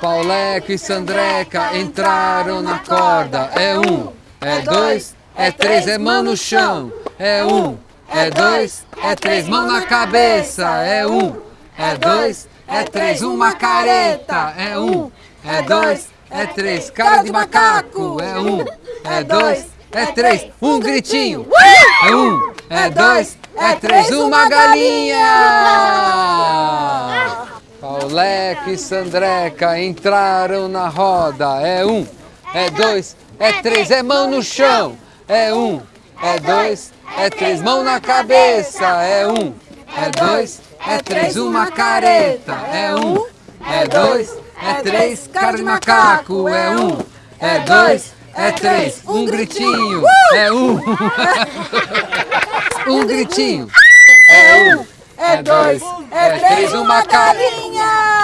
Pauleco e Sandreca entraram na corda. É um, é dois, é três, é mão no chão. É um, é dois, é três, mão na cabeça. É um, é dois, é três, uma careta. É um, é dois, é três, cara de macaco. É um, é dois, é três, um gritinho. É um, é dois, é três, uma galinha. Pauleco e Sandreca entraram na roda. É um, é dois, é três, é mão no chão. É um, é dois, é três, mão na cabeça. É um, é dois, é três, uma careta. É um, é dois, é três, cara de macaco. É um, é dois, é três, um gritinho. É um, um gritinho. É um, dois, é três, uma galinha.